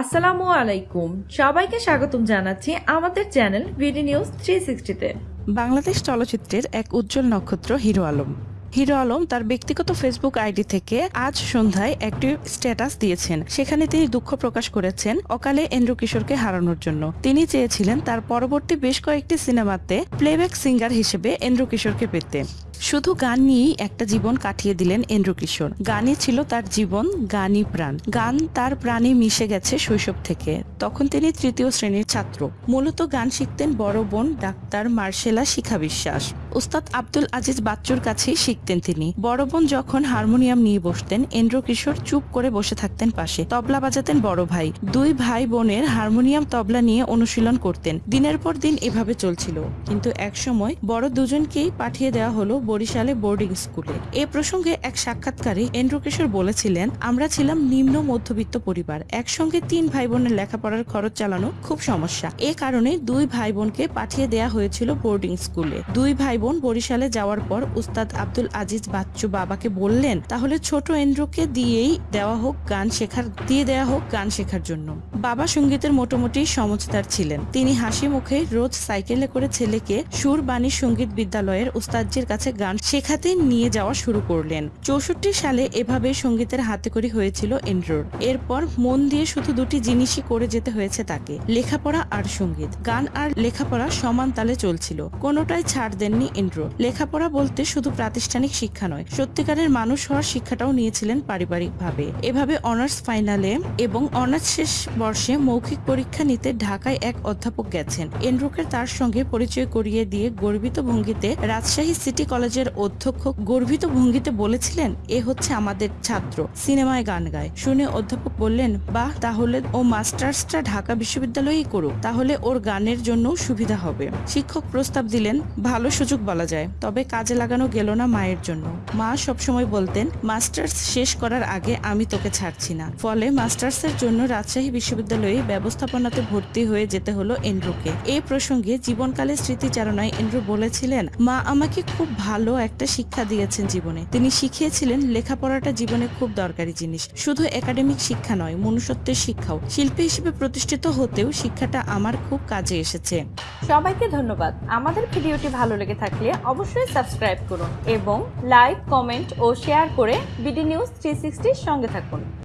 আসসালামু আলাইকুম। সবাইকে স্বাগতম জানাচ্ছি আমাদের চ্যানেল বিডি নিউজ থ্রি সিক্সটিতে বাংলাদেশ চলচ্চিত্রের এক উজ্জ্বল নক্ষত্র হিরো আলম। হিরো আলম তার ব্যক্তিগত ফেসবুক আইডি থেকে আজ সন্ধ্যায় একটি স্ট্যাটাস দিয়েছেন। সেখানে তিনি দুঃখ প্রকাশ করেছেন অকালে এন্দ্র কিশোরকে হারানোর জন্য। তিনি চেয়েছিলেন তার পরবর্তী বেশ কয়েকটি সিনেমাতে প্লেব্যাক সিঙ্গার হিসেবে এন্দ্র কিশোরকে পেতে। শুধু গান নিয়েই একটা জীবন কাটিয়ে দিলেন এন্দ্র কিশোর গানই ছিল তার জীবন, গানই প্রাণ। গান তার প্রাণে মিশে গেছে শৈশব থেকে। তখন তিনি তৃতীয় শ্রেণির ছাত্র। মূলত গান শিখতেন বড় বোন ডাক্তার মার্শেলা শিখা বিশ্বাস। উস্তাদ আব্দুল আজিজ বাচ্চুর কাছেই শিখতেন তিনি। বড় বোন যখন হারমোনিয়াম নিয়ে বসতেন এন্দ্র কিশোর চুপ করে বসে থাকতেন পাশে। তবলা বাজাতেন বড় ভাই। দুই ভাই বোনের হারমোনিয়াম তবলা নিয়ে অনুশীলন করতেন। দিনের পর দিন এভাবে চলছিল। কিন্তু একসময় বড় দুজনকেই পাঠিয়ে দেওয়া হলো বরিশালে বোর্ডিং স্কুলে। এ প্রসঙ্গে এক সাক্ষাৎকারে এন্দ্র কিশোর বলেছিলেন, আমরা ছিলাম নিম্ন মধ্যবিত্ত পরিবার। একসঙ্গে তিন ভাই বোনের লেখাপড়ার খরচ চালানো খুব সমস্যা। এ কারণে দুই ভাই বোনকে পাঠিয়ে দেয়া হয়েছিল বোর্ডিং স্কুলে। দুই ভাই বোন বরিশালে যাওয়ার পর উস্তাদ আব্দুল আজিজ বাচ্চু বাবাকে বললেন, তাহলে ছোট এন্দ্রকে দিয়েই দেওয়া হোক গান শেখার, দিয়ে দেওয়া হোক গান শেখার জন্য। বাবা সঙ্গীতের মোটামুটি সমঝদার ছিলেন। তিনি হাসি মুখে রোজ সাইকেলে করে ছেলেকে সুরবাণী সংগীত বিদ্যালয়ের উস্তাদজির কাছে গান শেখাতে নিয়ে যাওয়া শুরু করলেন। চৌষট্টি সালে এভাবে সঙ্গীতের হাতে হাতেকড়ি হয়েছিল এন্ড্রোর এরপর মন দিয়ে শুধু দুটি জিনিসই করে যেতে হয়েছে তাকে, লেখাপড়া আর সংগীত। গান আর লেখাপড়া সমান তালে চলছিল। কোনোটাই ছাড় দেননি এন্ড্রো লেখাপড়া বলতে শুধু প্রাতিষ্ঠানিক শিক্ষা নয়, সত্যিকারের মানুষ হওয়ার শিক্ষাটাও নিয়েছিলেন পারিবারিকভাবে। এভাবে অনার্স ফাইনালে এবং অনার্স শেষ বর্ষে মৌখিক পরীক্ষা নিতে ঢাকায় এক অধ্যাপক গেছেন। এন্ড্রোকে তার সঙ্গে পরিচয় করিয়ে দিয়ে গর্বিত ভঙ্গিতে রাজশাহী সিটি কলেজের অধ্যক্ষ গর্বিত ভঙ্গিতে বলেছিলেন, এ হচ্ছে আমাদের ছাত্র। সিনেমায় গান গায়। শুনে অধ্যাপক বললেন, বাহ, তাহলে ও মাস্টার্সটা ঢাকা বিশ্ববিদ্যালয়েই করুক। তাহলে ওর গানের জন্য সুবিধা হবে। শিক্ষক প্রস্তাব দিলেন, ভালো সুযোগ বলা যায়, তবে কাজে লাগানো গেল না মায়ের জন্য। মা সবসময় বলতেন, মাস্টার্স শেষ করার আগে আমি তোকে ছাড়ছি না। ফলে মাস্টার্সের জন্য রাজশাহী বিশ্ববিদ্যালয়ে ব্যবস্থাপনাতে ভর্তি হয়ে যেতে হলো এন্ড্রুকে। এই প্রসঙ্গে জীবনকালের স্মৃতিচারণায় এন্ড্রু বলেছিলেন, মা আমাকে খুব ভালো একটা শিক্ষা দিয়েছেন জীবনে। তিনি শিখিয়েছিলেন লেখাপড়াটা জীবনে খুব দরকারি জিনিস। শুধু একাডেমিক শিক্ষা নয়, মনুষ্যত্বের শিক্ষাও। শিল্পী হিসেবে প্রতিষ্ঠিত হতেও শিক্ষাটা আমার খুব কাজে এসেছে। সবাইকে ধন্যবাদ। আমাদের ভিডিওটি ভালো লেগে থাকলে অবশ্যই সাবস্ক্রাইব করুন এবং লাইক, কমেন্ট ও শেয়ার করে বিডি নিউজ থ্রি সঙ্গে থাকুন।